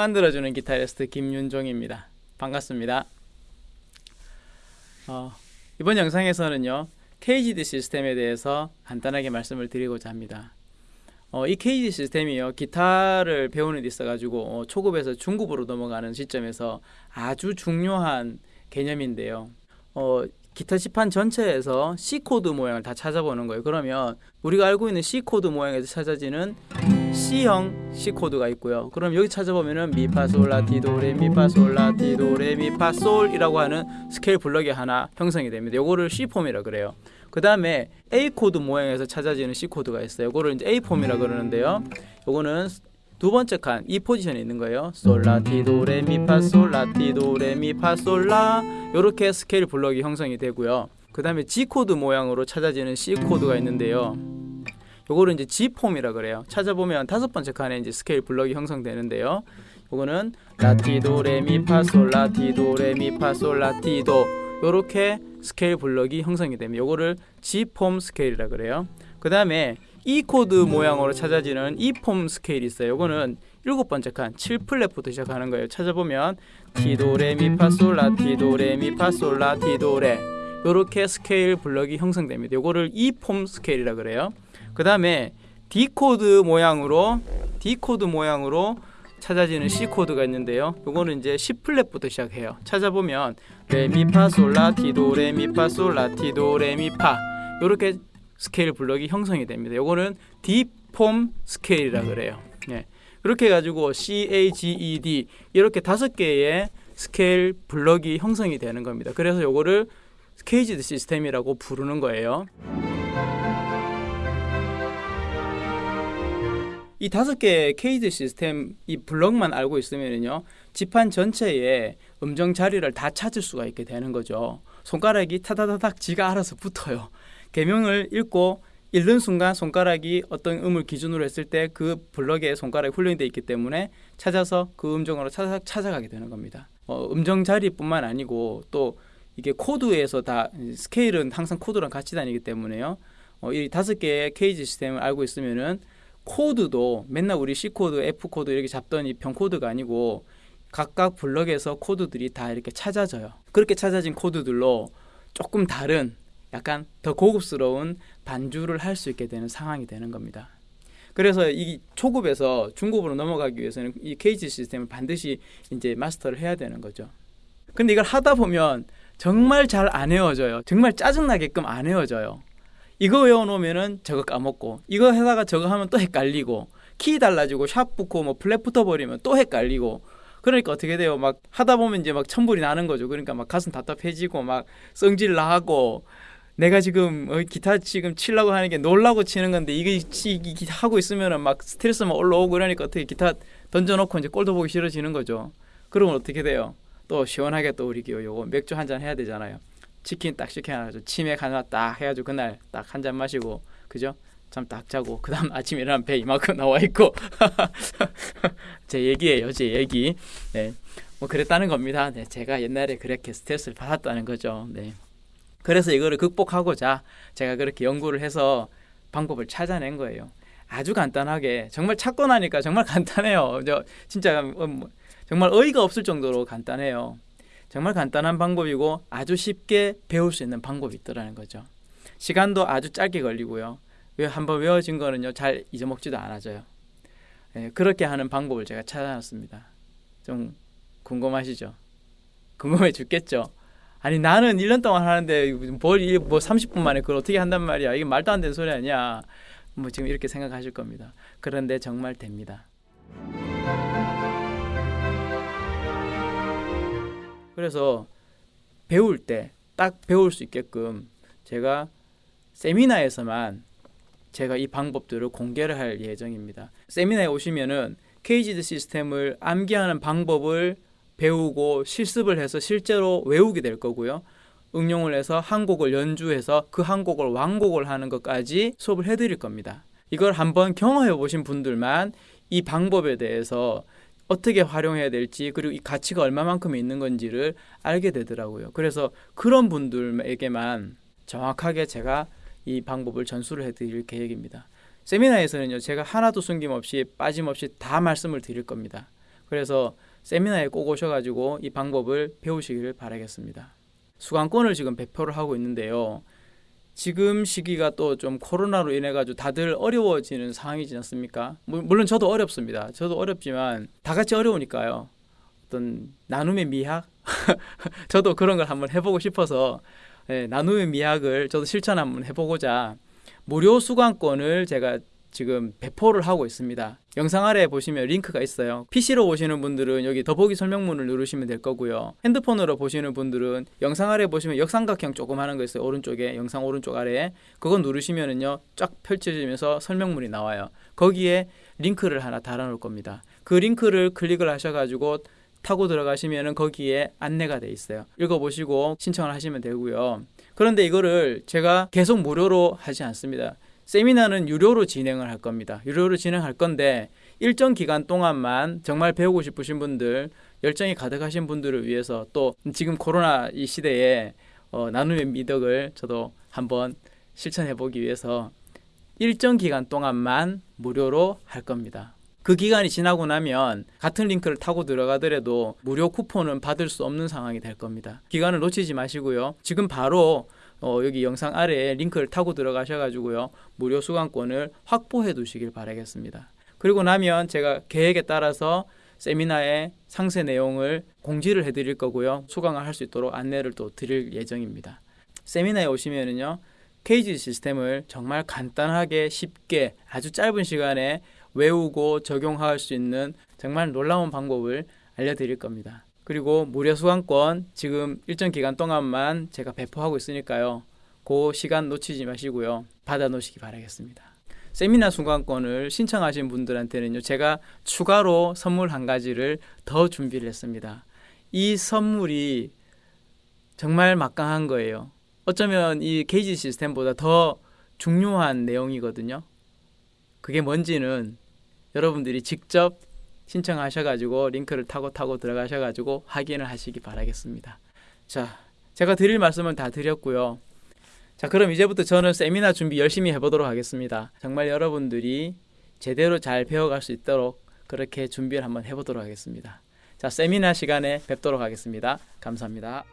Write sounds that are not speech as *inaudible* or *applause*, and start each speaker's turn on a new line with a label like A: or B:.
A: 만들어주는 기타리스트 김윤종입니다. 반갑습니다. 어, 이번 영상에서는요 CAGED 시스템에 대해서 간단하게 말씀을 드리고자 합니다. 어, 이 CAGED 시스템이요 기타를 배우는 데 있어가지고 어, 초급에서 중급으로 넘어가는 시점에서 아주 중요한 개념인데요. 어, 기타 지판 전체에서 C 코드 모양을 다 찾아보는 거예요. 그러면 우리가 알고 있는 C 코드 모양에서 찾아지는 C형 C 코드가 있고요. 그럼 여기 찾아보면은 미파솔라티도레 미파솔라티도레 미파솔이라고 하는 스케일 블럭이 하나 형성이 됩니다. 요거를 C 폼이라 그래요. 그 다음에 A 코드 모양에서 찾아지는 C 코드가 있어요. 요거를 이제 A 폼이라 그러는데요. 요거는 두 번째 칸 이 포지션에 있는 거예요. 솔라티도 레 미파 솔라티도 레 미파 솔라 이렇게 스케일 블럭이 형성이 되고요. 그 다음에 G 코드 모양으로 찾아지는 C 코드가 있는데요. 요거를 이제 G 폼이라 그래요. 찾아보면 다섯 번째 칸에 이제 스케일 블럭이 형성되는데요. 요거는 라티도 레미파 솔 라티도 레미파 솔 라티도 요렇게 스케일 블럭이 형성이 됩니다. 요거를 G 폼 스케일이라 그래요. 그 다음에 E 코드 모양으로 찾아지는 E 폼 스케일이 있어요. 이거는 일곱 번째 칸 7fret부터 시작하는 거예요. 찾아보면 티도레미파솔라 티도레미파솔라 티도레 요렇게 스케일 블럭이 형성됩니다. 요거를 E 폼 스케일이라 그래요. 그 다음에 D 코드 모양으로 D 코드 모양으로 찾아지는 C 코드가 있는데요. 요거는 이제 십 fret부터 시작해요. 찾아보면 레미파솔라 티도레미파솔라 티도레미파 요렇게 스케일 블럭이 형성이 됩니다. 요거는 D폼 스케일이라 그래요. 네. 그렇게 해가지고 C, A, G, E, D 이렇게 다섯 개의 스케일 블럭이 형성이 되는 겁니다. 그래서 요거를 케이지드 시스템이라고 부르는 거예요. 이 다섯 개의 케이지 시스템 이 블럭만 알고 있으면요 지판 전체에 음정 자리를 다 찾을 수가 있게 되는 거죠. 손가락이 타다다닥 지가 알아서 붙어요. 개명을 읽고 읽는 순간 손가락이 어떤 음을 기준으로 했을 때 그 블럭에 손가락이 훈련이 되어 있기 때문에 찾아서 그 음정으로 찾아, 찾아가게 되는 겁니다. 어, 음정 자리뿐만 아니고 또 이게 코드에서 다 스케일은 항상 코드랑 같이 다니기 때문에요. 어, 이 다섯 개의 CAGED 시스템을 알고 있으면은 코드도 맨날 우리 C 코드, F 코드 이렇게 잡던 이 병 코드가 아니고 각각 블럭에서 코드들이 다 이렇게 찾아져요. 그렇게 찾아진 코드들로 조금 다른 약간 더 고급스러운 반주를 할 수 있게 되는 상황이 되는 겁니다. 그래서 이 초급에서 중급으로 넘어가기 위해서는 이 CAGED 시스템을 반드시 이제 마스터를 해야 되는 거죠. 근데 이걸 하다 보면 정말 잘안 외워져요. 정말 짜증나게끔 안 외워져요. 이거 외워놓으면은 저거 까먹고 이거 하다가 저거 하면 또 헷갈리고 키 달라지고 샵 붙고 뭐 플랫 붙어버리면 또 헷갈리고 그러니까 어떻게 돼요? 막 하다 보면 이제 막 천불이 나는 거죠. 그러니까 막 가슴 답답해지고 막 성질 나고 내가 지금 어, 기타 지금 치려고 하는 게 놀라고 치는 건데 이게 기타 하고 있으면은 막 스트레스만 올라오고 그러니까 어떻게 기타 던져놓고 이제 꼴도 보기 싫어지는 거죠. 그러면 어떻게 돼요? 또 시원하게 또 우리 요거 맥주 한 잔 해야 되잖아요. 치킨 딱 시켜가지고 치맥 하나 딱 해가지고 그날 딱 한 잔 마시고 그죠? 잠 딱 자고 그 다음 *laughs* 아침에 일어나면 배 이만큼 나와 있고. *laughs* 제 얘기예요 제 얘기. 네. 뭐 그랬다는 겁니다. 네, 제가 옛날에 그렇게 스트레스를 받았다는 거죠. 네. 그래서 이거를 극복하고자 제가 그렇게 연구를 해서 방법을 찾아낸 거예요. 아주 간단하게. 정말 찾고 나니까 정말 *laughs* 간단해요. 저 진짜 뭐 정말 어이가 없을 정도로 간단해요 정말 간단한 방법이고 아주 쉽게 배울 수 있는 방법이 있더라는 거죠. 시간도 아주 짧게 걸리고요. 왜 한번 외워진 거는요 잘 잊어먹지도 않아져요. 예, 그렇게 하는 방법을 제가 찾아놨습니다. 좀 궁금하시죠? 궁금해 죽겠죠? 아니 나는 1년 동안 하는데 뭘 뭐 30분 만에 그걸 어떻게 한단 말이야? 이게 말도 안 되는 소리 아니야? 뭐 지금 이렇게 생각하실 겁니다. 그런데 정말 됩니다. 그래서 배울 때 딱 배울 수 있게끔 제가 세미나에서만 제가 이 방법들을 공개를 할 예정입니다. 세미나에 오시면은 케이지드 시스템을 암기하는 방법을 배우고 실습을 해서 실제로 외우게 될 거고요. 응용을 해서 한 곡을 연주해서 그 한 곡을 완곡을 하는 것까지 수업을 해드릴 겁니다. 이걸 한번 경험해 보신 분들만 이 방법에 대해서 어떻게 활용해야 될지 그리고 이 가치가 얼마만큼 있는 건지를 알게 되더라고요. 그래서 그런 분들에게만 정확하게 제가 이 방법을 전수를 해드릴 계획입니다. 세미나에서는요 제가 하나도 숨김없이 빠짐없이 다 말씀을 드릴 겁니다. 그래서 세미나에 꼭 오셔가지고 이 방법을 배우시기를 바라겠습니다. 수강권을 지금 배포를 하고 있는데요. 지금 시기가 또 좀 코로나로 인해 가지고 다들 어려워지는 상황이지 않습니까? 물- 물론 저도 어렵습니다. 저도 어렵지만 다 같이 어려우니까요. 어떤 나눔의 미학 *laughs* 저도 그런 걸 한번 해보고 싶어서 예, 나눔의 미학을 저도 실천 한번 해보고자 무료 수강권을 제가 지금 배포를 하고 있습니다. 영상 아래에 보시면 링크가 있어요. PC로 보시는 분들은 여기 더보기 설명문을 누르시면 될 거고요. 핸드폰으로 보시는 분들은 영상 아래에 보시면 역삼각형 조금 하는 거 있어요. 오른쪽에 영상 오른쪽 아래에 그거 누르시면은요 쫙 펼쳐지면서 설명문이 나와요. 거기에 링크를 하나 달아놓을 겁니다. 그 링크를 클릭을 하셔가지고 타고 들어가시면은 거기에 안내가 돼 있어요. 읽어보시고 신청을 하시면 되고요. 그런데 이거를 제가 계속 무료로 하지 않습니다. 세미나는 유료로 진행을 할 겁니다. 유료로 진행할 건데 일정 기간 동안만 정말 배우고 싶으신 분들, 열정이 가득하신 분들을 위해서 또 지금 코로나 이 시대에 어, 나눔의 미덕을 저도 한번 실천해 보기 위해서 일정 기간 동안만 무료로 할 겁니다. 그 기간이 지나고 나면 같은 링크를 타고 들어가더라도 무료 쿠폰은 받을 수 없는 상황이 될 겁니다. 기간을 놓치지 마시고요. 지금 바로 어, 여기 영상 아래에 링크를 타고 들어가셔가지고요 무료 수강권을 확보해 두시길 바라겠습니다. 그리고 나면 제가 계획에 따라서 세미나의 상세 내용을 공지를 해드릴 거고요 수강을 할 수 있도록 안내를 또 드릴 예정입니다. 세미나에 오시면은요 케이지 시스템을 정말 간단하게 쉽게 아주 짧은 시간에 외우고 적용할 수 있는 정말 놀라운 방법을 알려드릴 겁니다. 그리고 무료 수강권 지금 일정 기간 동안만 제가 배포하고 있으니까요. 그 시간 놓치지 마시고요. 받아 놓으시기 바라겠습니다. 세미나 수강권을 신청하신 분들한테는요. 제가 추가로 선물 한 가지를 더 준비를 했습니다. 이 선물이 정말 막강한 거예요. 어쩌면 이 게이지 시스템보다 더 중요한 내용이거든요. 그게 뭔지는 여러분들이 직접 신청하셔가지고 링크를 타고 타고 들어가셔가지고 확인을 하시기 바라겠습니다. 자, 제가 드릴 말씀은 다 드렸고요. 자, 그럼 이제부터 저는 세미나 준비 열심히 해보도록 하겠습니다. 정말 여러분들이 제대로 잘 배워갈 수 있도록 그렇게 준비를 한번 해보도록 하겠습니다. 자, 세미나 시간에 뵙도록 하겠습니다. 감사합니다.